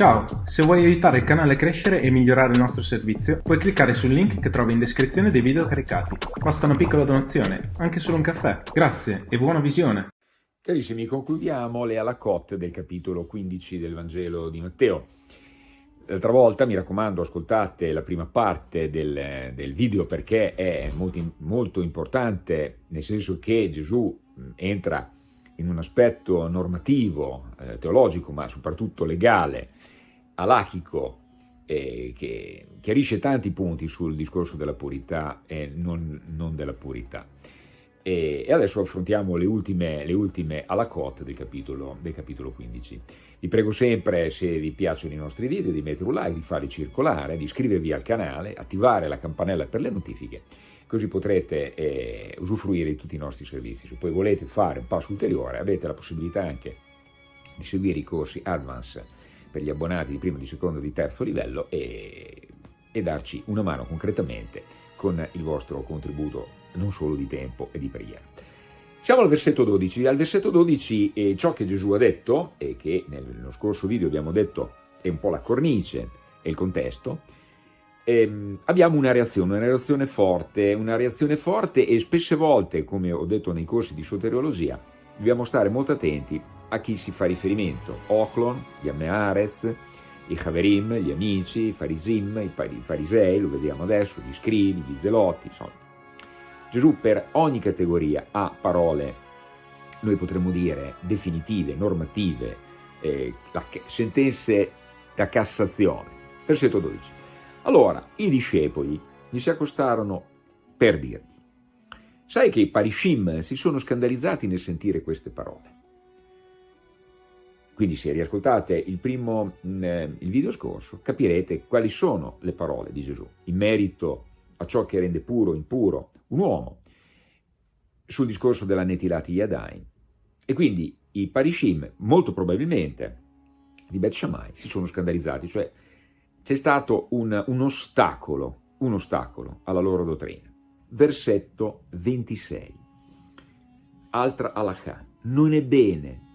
Ciao, se vuoi aiutare il canale a crescere e migliorare il nostro servizio, puoi cliccare sul link che trovi in descrizione dei video caricati. Basta una piccola donazione, anche solo un caffè. Grazie e buona visione! Carissimi, concludiamo le alacotte del capitolo 15 del Vangelo di Matteo. L'altra volta, mi raccomando, ascoltate la prima parte del, del video perché è molto, molto importante, nel senso che Gesù entra in un aspetto normativo, eh, teologico, ma soprattutto legale, alachico, eh, che chiarisce tanti punti sul discorso della purità e non, non della purità. E, e, adesso affrontiamo le ultime, le ultime alacotte del capitolo, del capitolo 15. Vi prego sempre, se vi piacciono i nostri video, di mettere un like, di farli circolare, di iscrivervi al canale, attivare la campanella per le notifiche, così potrete eh, usufruire di tutti i nostri servizi. Se poi volete fare un passo ulteriore, avete la possibilità anche di seguire i corsi Advance per gli abbonati di primo, di secondo, di terzo livello e, e darci una mano concretamente con il vostro contributo non solo di tempo e di preghiera. Siamo al versetto 12. Al versetto 12 eh, ciò che Gesù ha detto, e che nello scorso video abbiamo detto è un po' la cornice e il contesto, ehm, abbiamo una reazione, una reazione forte, una reazione forte e spesse volte, come ho detto nei corsi di soteriologia, dobbiamo stare molto attenti a chi si fa riferimento. Oclon, gli Ammeares, i Haverim, gli amici, i Farisim, i Farisei, lo vediamo adesso, gli scrivi, gli zelotti, insomma. Gesù per ogni categoria ha parole, noi potremmo dire, definitive, normative, eh, sentenze da Cassazione. Versetto 12. Allora, i discepoli gli si accostarono per dirgli, sai che i parishim si sono scandalizzati nel sentire queste parole. Quindi se riascoltate il primo mm, eh, il video scorso, capirete quali sono le parole di Gesù in merito a ciò che rende puro o impuro un uomo, sul discorso della netilati Yadain. E quindi i parishim, molto probabilmente, di Bet Shammai, si sono scandalizzati, cioè c'è stato un, un ostacolo, un ostacolo alla loro dottrina. Versetto 26. Altra halakha. Non è bene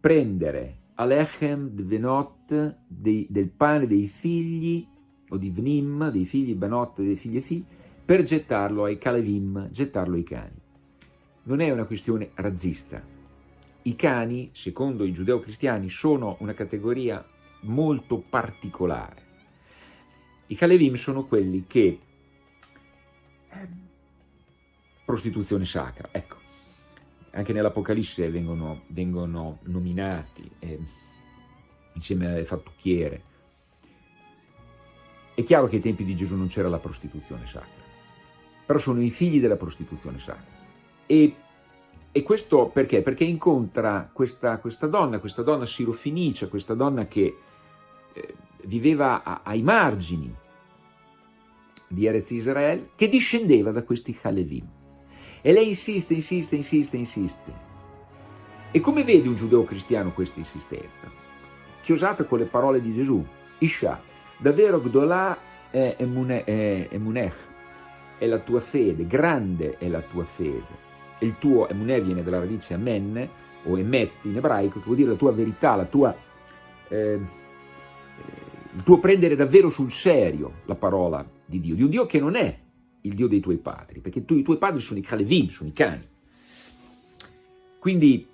prendere alechem dvenot del pane dei figli o di vnim, dei figli benot, dei figli e figli, per gettarlo ai kalevim, gettarlo ai cani. Non è una questione razzista. I cani, secondo i giudeo-cristiani, sono una categoria molto particolare. I Kalevim sono quelli che... Eh, prostituzione sacra, ecco. Anche nell'Apocalisse vengono, vengono, nominati eh, insieme alle fattucchiere. È chiaro che ai tempi di Gesù non c'era la prostituzione sacra, però sono i figli della prostituzione sacra. E, e questo perché? Perché incontra questa, questa donna, questa donna sirofinicia, questa donna che eh, viveva a, ai margini di Erez Israel, che discendeva da questi Halevim. E lei insiste, insiste, insiste, insiste. E come vede un giudeo cristiano questa insistenza? Chiosata con le parole di Gesù, Isha, davvero Gdolà è Emunech, è la tua fede, grande è la tua fede. Il tuo Emuneh viene dalla radice Amen, o Emet in ebraico, che vuol dire la tua verità, la tua... Eh, il tuo prendere davvero sul serio la parola di Dio, di un Dio che non è il Dio dei tuoi padri, perché tu, i tuoi padri sono i Kalevim, sono i cani. Quindi,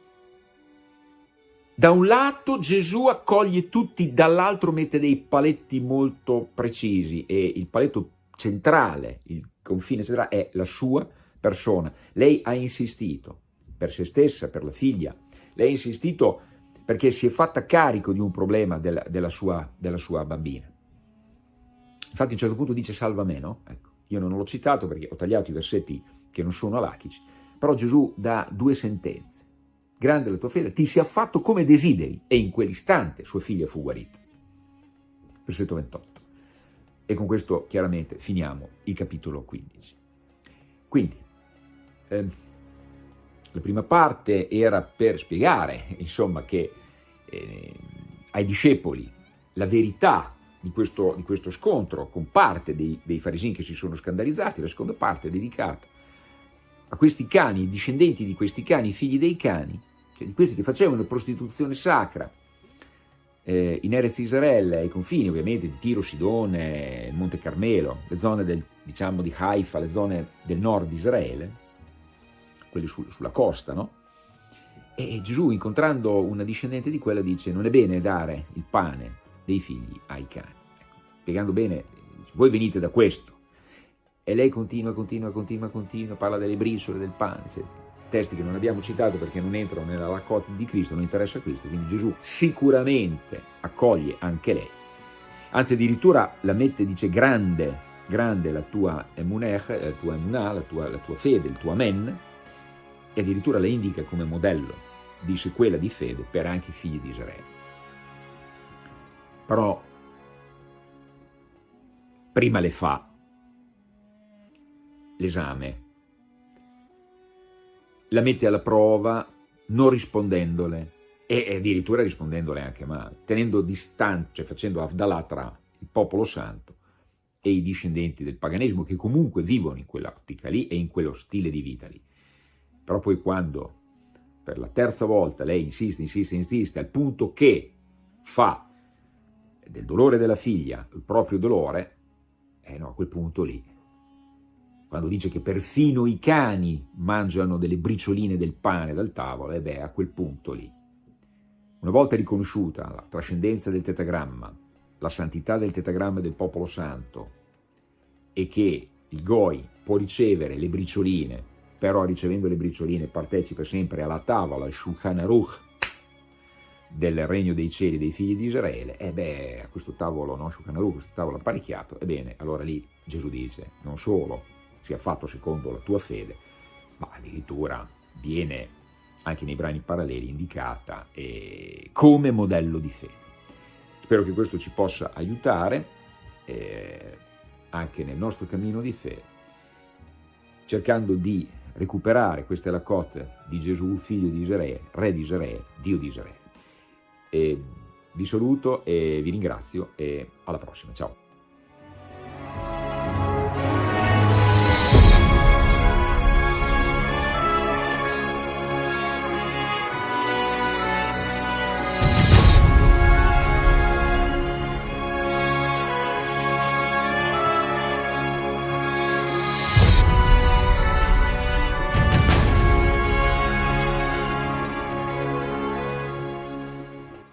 da un lato Gesù accoglie tutti, dall'altro mette dei paletti molto precisi e il paletto centrale, il confine centrale è la sua persona. Lei ha insistito per se stessa, per la figlia, lei ha insistito perché si è fatta carico di un problema della, della, sua, della sua, bambina. Infatti a un certo punto dice salva me, no? Ecco, io non l'ho citato perché ho tagliato i versetti che non sono alachici, però Gesù dà due sentenze. Grande la tua fede, ti sia fatto come desideri, e in quell'istante sua figlia fu guarita. Versetto 28. E con questo chiaramente finiamo il capitolo 15. Quindi, eh, la prima parte era per spiegare, insomma, che eh, ai discepoli la verità di questo, di questo, scontro con parte dei, dei farisini che si sono scandalizzati, la seconda parte è dedicata a questi cani, discendenti di questi cani, figli dei cani, cioè di questi che facevano prostituzione sacra, eh, in Erez Israele, ai confini ovviamente di Tiro, Sidone, Monte Carmelo, le zone del, diciamo, di Haifa, le zone del nord di Israele, quelli su, sulla costa, no? E Gesù, incontrando una discendente di quella, dice non è bene dare il pane dei figli ai cani. Ecco, spiegando bene, voi venite da questo. E lei continua, continua, continua, continua, parla delle briciole, del pane, eccetera testi che non abbiamo citato perché non entrano nella raccolta di Cristo, non interessa questo, quindi Gesù sicuramente accoglie anche lei, anzi addirittura la mette, dice grande, grande la tua emunech, la tua emunah, la tua, la tua fede, il tuo amen, e addirittura la indica come modello di sequela di fede per anche i figli di Israele. Però prima le fa l'esame la mette alla prova non rispondendole e addirittura rispondendole anche male, tenendo distante, cioè facendo Avdalà tra il popolo santo e i discendenti del paganesimo che comunque vivono in quell'ottica lì e in quello stile di vita lì. Però poi quando per la terza volta lei insiste, insiste, insiste, al punto che fa del dolore della figlia il proprio dolore, eh no, a quel punto lì quando dice che perfino i cani mangiano delle bricioline del pane dal tavolo, e beh, a quel punto lì. Una volta riconosciuta la trascendenza del tetagramma, la santità del tetagramma del popolo santo, e che il Goi può ricevere le bricioline, però ricevendo le bricioline partecipa sempre alla tavola, al Shulchan Aruch, del regno dei cieli dei figli di Israele, e beh, a questo tavolo, no, Shulchan Aruch, questo tavolo apparecchiato, ebbene, allora lì Gesù dice, non solo sia fatto secondo la tua fede, ma addirittura viene anche nei brani paralleli indicata eh, come modello di fede. Spero che questo ci possa aiutare eh, anche nel nostro cammino di fede, cercando di recuperare questa è la cotta di Gesù, figlio di Israele, re di Israele, Dio di Israele. E vi saluto e vi ringrazio e alla prossima, ciao!